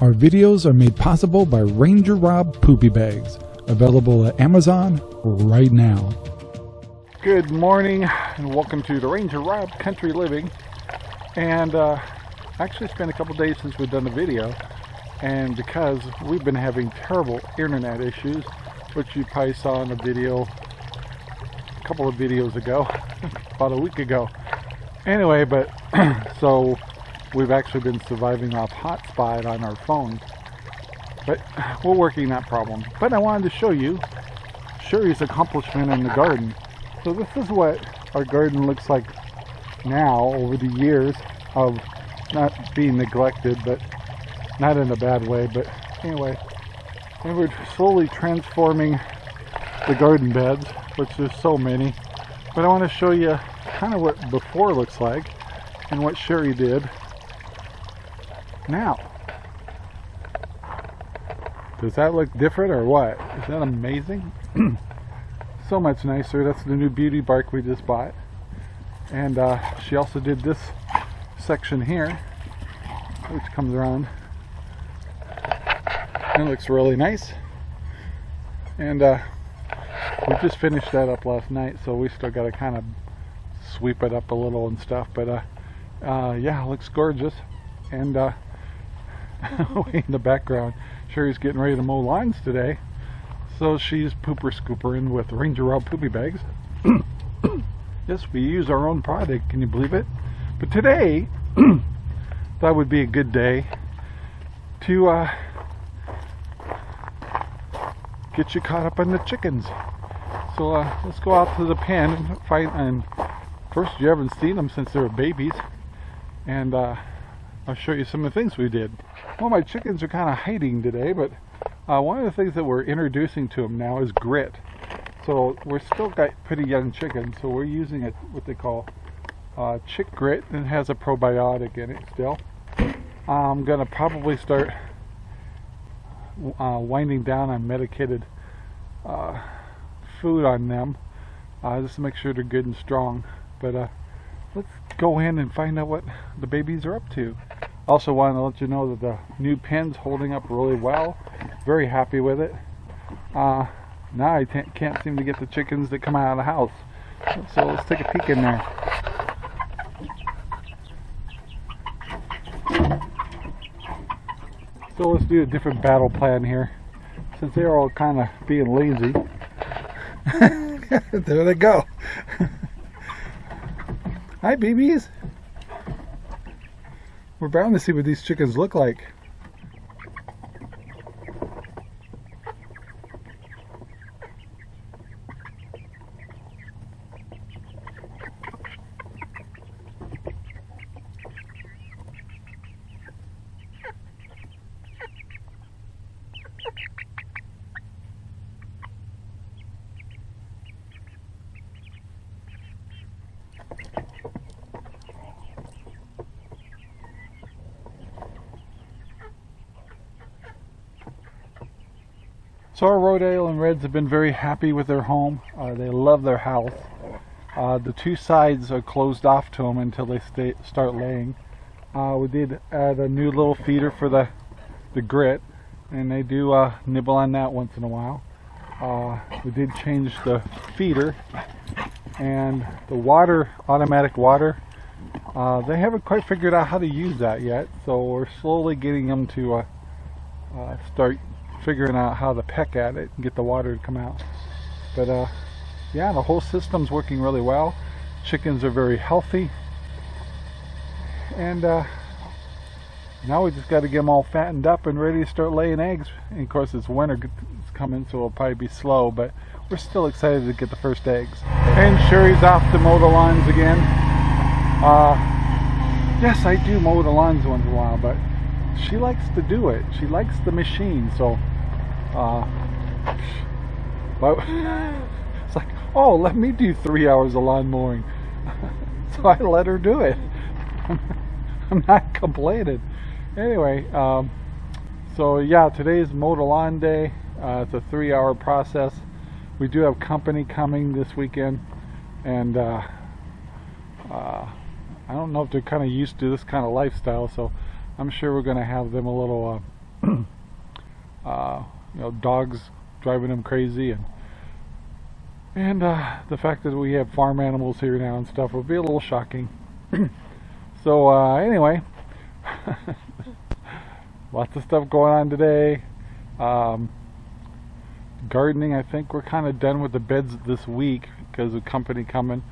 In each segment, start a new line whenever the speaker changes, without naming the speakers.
Our videos are made possible by Ranger Rob Poopy Bags, available at Amazon right now.
Good morning and welcome to the Ranger Rob Country Living. And uh, actually it's been a couple days since we've done a video and because we've been having terrible internet issues, which you probably saw in a video a couple of videos ago, about a week ago. Anyway, but so we've actually been surviving off hotspot on our phones. But we're working that problem. But I wanted to show you Sherry's accomplishment in the garden. So this is what our garden looks like now over the years of not being neglected, but not in a bad way. But anyway, and we're slowly transforming the garden beds, which there's so many. But I want to show you kind of what before looks like and what Sherry did now. Does that look different or what? Is that amazing? so much nicer. That's the new beauty bark we just bought. And uh, she also did this section here, which comes around. It looks really nice. And uh, we just finished that up last night, so we still got to kind of sweep it up a little and stuff. But uh, uh, yeah, it looks gorgeous. And uh, way in the background, Sherry's getting ready to mow lines today. So she's pooper scoopering with Ranger Rob poopy bags. yes, we use our own product, can you believe it? But today, that would be a good day to uh, get you caught up on the chickens. So uh, let's go out to the pen and find. And first, you haven't seen them since they were babies, and uh, I'll show you some of the things we did. Well, my chickens are kind of hiding today, but uh, one of the things that we're introducing to them now is grit. So we're still got pretty young chickens, so we're using it what they call uh, chick grit, and it has a probiotic in it still. I'm gonna probably start uh, winding down on medicated uh, food on them uh, just to make sure they're good and strong. But uh, let's go in and find out what the babies are up to. Also wanted to let you know that the new pen's holding up really well. Very happy with it. Uh, now I can't seem to get the chickens that come out of the house. So let's take a peek in there. So let's do a different battle plan here. Since they're all kind of being lazy. there they go. Hi, babies. We're bound to see what these chickens look like. So our Rhode Island Reds have been very happy with their home. Uh, they love their house. Uh, the two sides are closed off to them until they stay, start laying. Uh, we did add a new little feeder for the, the grit and they do uh, nibble on that once in a while. Uh, we did change the feeder and the water, automatic water, uh, they haven't quite figured out how to use that yet so we're slowly getting them to start figuring out how to peck at it and get the water to come out. But uh, yeah, the whole system's working really well. Chickens are very healthy. And uh, now we just got to get them all fattened up and ready to start laying eggs. And of course it's winter it's coming so it'll probably be slow, but we're still excited to get the first eggs. And Sherry's off to mow the lawns again. Uh, yes, I do mow the lawns once in a while, but she likes to do it. She likes the machine, so uh, but it's like, oh, let me do three hours of lawn mowing. so I let her do it. I'm not complaining. Anyway, um, so yeah, today's mow the lawn day. Uh, it's a three-hour process. We do have company coming this weekend, and uh, uh, I don't know if they're kind of used to this kind of lifestyle, so I'm sure we're going to have them a little uh, uh, you know, dogs driving them crazy, and and uh, the fact that we have farm animals here now and stuff would be a little shocking. so uh, anyway, lots of stuff going on today. Um, gardening, I think we're kind of done with the beds this week because of company coming.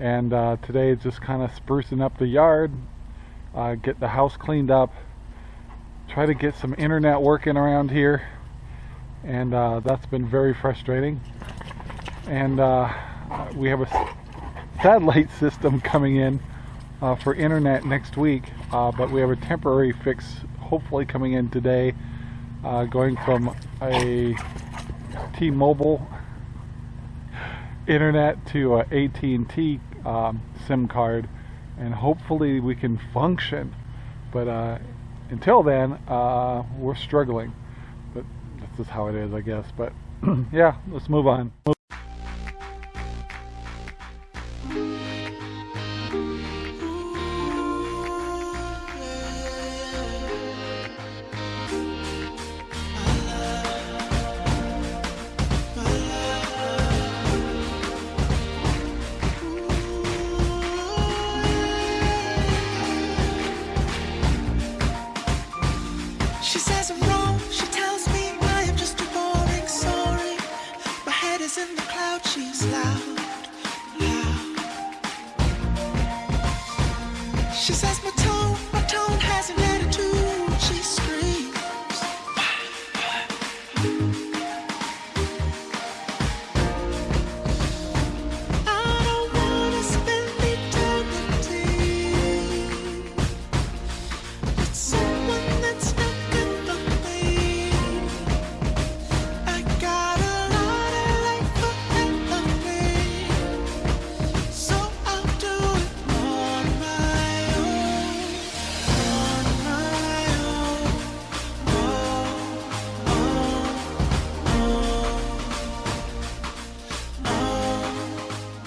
And uh, today is just kind of sprucing up the yard, uh, get the house cleaned up, try to get some internet working around here. And uh, that's been very frustrating. And uh, we have a satellite system coming in uh, for internet next week, uh, but we have a temporary fix hopefully coming in today, going from a T-Mobile internet to a AT&T um, SIM card and hopefully we can function but uh, until then uh, we're struggling is how it is I guess but yeah let's move on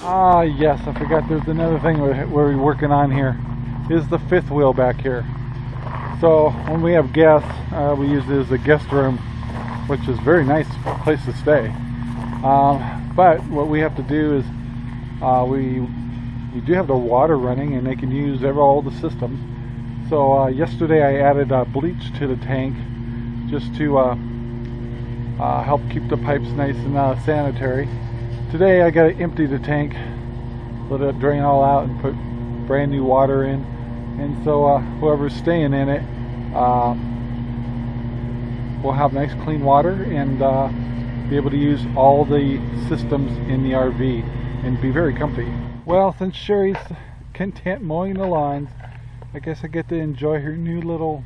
Ah, yes, I forgot there's another thing we're, we're working on here. Is the fifth wheel back here. So when we have guests, uh, we use it as a guest room, which is very nice place to stay. Um, but what we have to do is uh, we we do have the water running, and they can use all the systems. So uh, yesterday I added bleach to the tank just to uh, uh, help keep the pipes nice and uh, sanitary. Today I got to empty the tank, let it drain all out and put brand new water in. And so uh, whoever's staying in it uh, will have nice clean water and uh, be able to use all the systems in the RV and be very comfy. Well, since Sherry's content mowing the lawns, I guess I get to enjoy her new little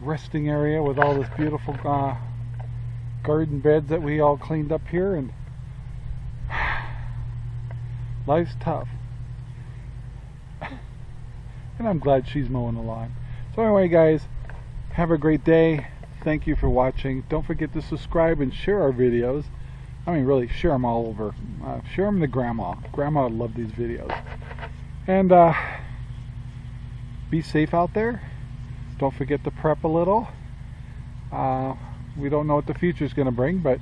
resting area with all this beautiful uh, garden beds that we all cleaned up here and life's tough. And I'm glad she's mowing the lawn. So anyway guys have a great day. Thank you for watching. Don't forget to subscribe and share our videos. I mean really share them all over. Uh, share them to grandma. Grandma would love these videos. And uh, be safe out there. Don't forget to prep a little. Uh, we don't know what the future is going to bring but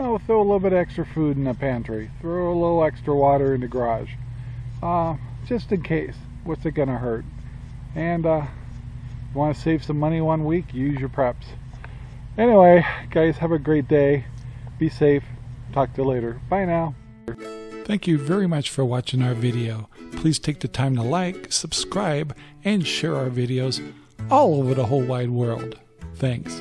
you throw a little bit extra food in the pantry. Throw a little extra water in the garage. Uh, just in case. What's it going to hurt? And uh, want to save some money one week? Use your preps. Anyway guys have a great day. Be safe. Talk to you later. Bye now.
Thank you very much for watching our video. Please take the time to like, subscribe, and share our videos all over the whole wide world. Thanks.